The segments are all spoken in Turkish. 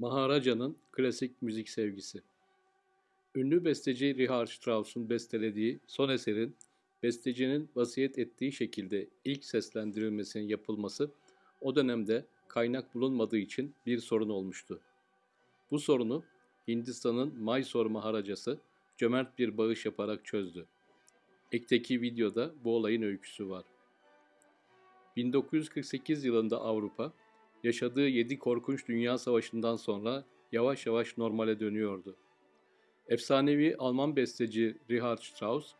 Maharaja'nın klasik müzik sevgisi. Ünlü besteci Richard Strauss'un bestelediği son eserin bestecinin vasiyet ettiği şekilde ilk seslendirilmesinin yapılması o dönemde kaynak bulunmadığı için bir sorun olmuştu. Bu sorunu Hindistan'ın Mysore Maharajası cömert bir bağış yaparak çözdü. Ekteki videoda bu olayın öyküsü var. 1948 yılında Avrupa, yaşadığı yedi korkunç dünya savaşından sonra yavaş yavaş normale dönüyordu. Efsanevi Alman besteci Richard Strauss,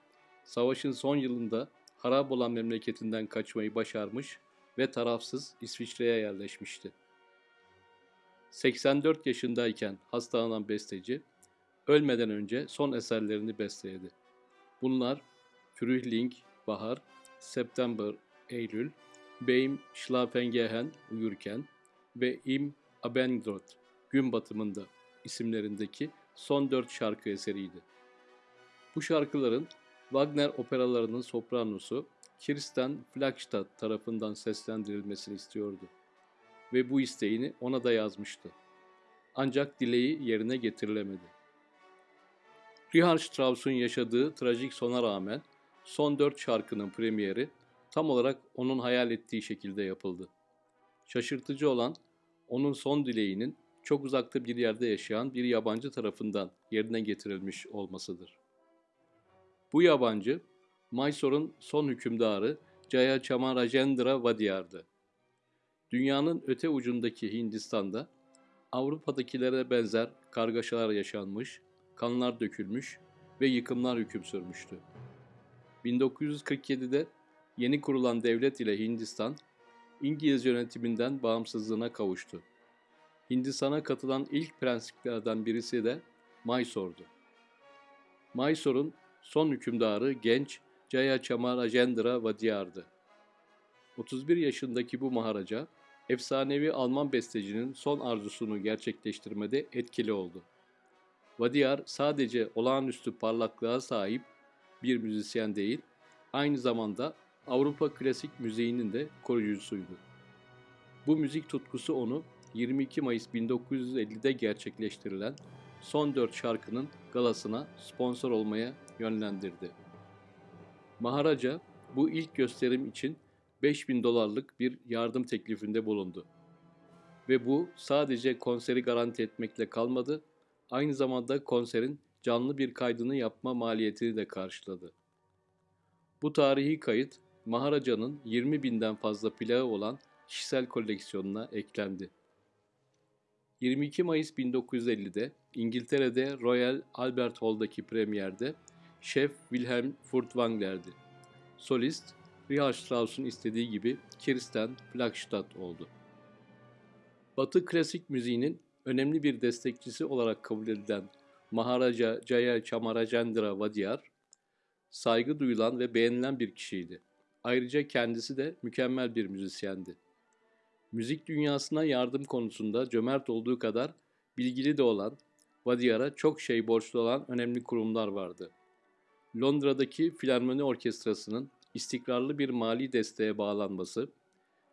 savaşın son yılında harap olan memleketinden kaçmayı başarmış ve tarafsız İsviçre'ye yerleşmişti. 84 yaşındayken hastalanan besteci, ölmeden önce son eserlerini besteledi. Bunlar Frühling, Bahar, September, Eylül, Beim Schlafengehen, Uyurken ve Im Abendrot, Gün Batımında isimlerindeki son dört şarkı eseriydi. Bu şarkıların Wagner operalarının sopranosu Kirsten Flagstad tarafından seslendirilmesini istiyordu ve bu isteğini ona da yazmıştı. Ancak dileği yerine getirilemedi. Richard Strauss'un yaşadığı trajik sona rağmen son dört şarkının premieri tam olarak onun hayal ettiği şekilde yapıldı. Şaşırtıcı olan onun son dileğinin çok uzakta bir yerde yaşayan bir yabancı tarafından yerine getirilmiş olmasıdır. Bu yabancı, Mysore'un son hükümdarı Jaya Chamarajendra Vadiyar'dı. Dünyanın öte ucundaki Hindistan'da Avrupa'dakilere benzer kargaşalar yaşanmış, kanlar dökülmüş ve yıkımlar hüküm sürmüştü. 1947'de yeni kurulan devlet ile Hindistan, İngiliz yönetiminden bağımsızlığına kavuştu. Hindistan'a katılan ilk prensiplerden birisi de Mysore'du. Mysore'un son hükümdarı genç Jaya Chamarajendra Vadiyar'dı. 31 yaşındaki bu maharaca, efsanevi Alman bestecinin son arzusunu gerçekleştirmede etkili oldu. Vadiyar sadece olağanüstü parlaklığa sahip bir müzisyen değil, aynı zamanda Avrupa klasik müziğinin de koruyucusuydu. Bu müzik tutkusu onu 22 Mayıs 1950'de gerçekleştirilen son dört şarkının galasına sponsor olmaya yönlendirdi. Maharaja bu ilk gösterim için 5000 dolarlık bir yardım teklifinde bulundu. Ve bu sadece konseri garanti etmekle kalmadı, aynı zamanda konserin canlı bir kaydını yapma maliyetini de karşıladı. Bu tarihi kayıt Maharaja'nın 20 binden fazla plağı olan kişisel koleksiyonuna eklendi. 22 Mayıs 1950'de İngiltere'de Royal Albert Hall'daki premierde şef Wilhelm Furtwängler'di. Solist Richard Strauss'un istediği gibi Kirsten Flagstad oldu. Batı klasik müziğinin önemli bir destekçisi olarak kabul edilen Maharaja Jaya Chamarajendra Vadiyar, saygı duyulan ve beğenilen bir kişiydi. Ayrıca kendisi de mükemmel bir müzisyendi. Müzik dünyasına yardım konusunda cömert olduğu kadar bilgili de olan, Vadiyar'a çok şey borçlu olan önemli kurumlar vardı. Londra'daki Filarmoni Orkestrası'nın istikrarlı bir mali desteğe bağlanması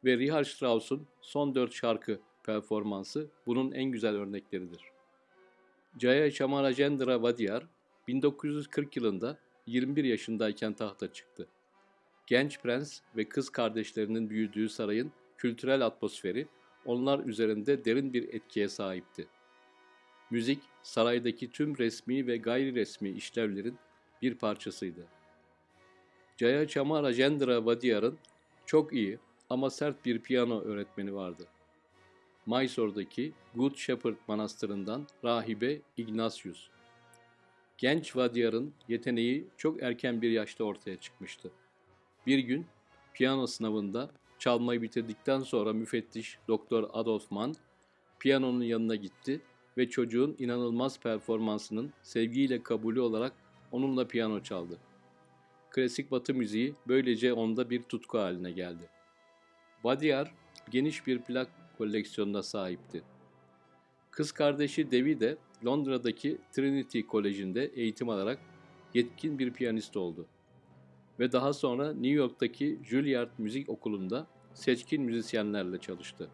ve Richard Strauss'un son dört şarkı performansı bunun en güzel örnekleridir. Jaya Chamarajendra Vadiyar 1940 yılında 21 yaşındayken tahta çıktı. Genç prens ve kız kardeşlerinin büyüdüğü sarayın kültürel atmosferi onlar üzerinde derin bir etkiye sahipti. Müzik, saraydaki tüm resmi ve gayri resmi işlevlerin bir parçasıydı. Jaya Chamarajendra Vadiyar'ın çok iyi ama sert bir piyano öğretmeni vardı. Mysore'daki Good Shepherd Manastırı'ndan rahibe Ignatius. Genç Vadiyar'ın yeteneği çok erken bir yaşta ortaya çıkmıştı. Bir gün piyano sınavında çalmayı bitirdikten sonra müfettiş Doktor Adolf Mann piyanonun yanına gitti ve çocuğun inanılmaz performansının sevgiyle kabulü olarak onunla piyano çaldı. Klasik batı müziği böylece onda bir tutku haline geldi. Vadiyar geniş bir plak koleksiyonuna sahipti. Kız kardeşi Devi de Londra'daki Trinity Koleji'nde eğitim alarak yetkin bir piyanist oldu. Ve daha sonra New York'taki Juilliard Müzik Okulu'nda seçkin müzisyenlerle çalıştı.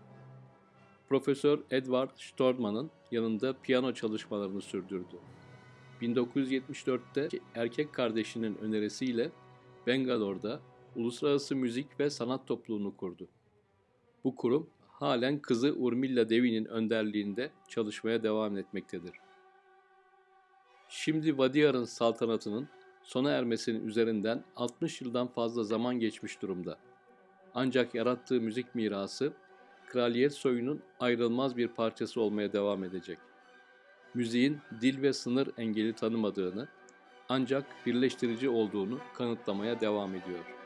Profesör Edward Storman'ın yanında piyano çalışmalarını sürdürdü. 1974'te erkek kardeşinin önerisiyle Bangalore'da Uluslararası Müzik ve Sanat Topluluğunu kurdu. Bu kurum halen kızı Urmilla Devi'nin önderliğinde çalışmaya devam etmektedir. Şimdi Vadiyar'ın saltanatının sona ermesinin üzerinden 60 yıldan fazla zaman geçmiş durumda. Ancak yarattığı müzik mirası kraliyet soyunun ayrılmaz bir parçası olmaya devam edecek. Müziğin dil ve sınır engeli tanımadığını ancak birleştirici olduğunu kanıtlamaya devam ediyor.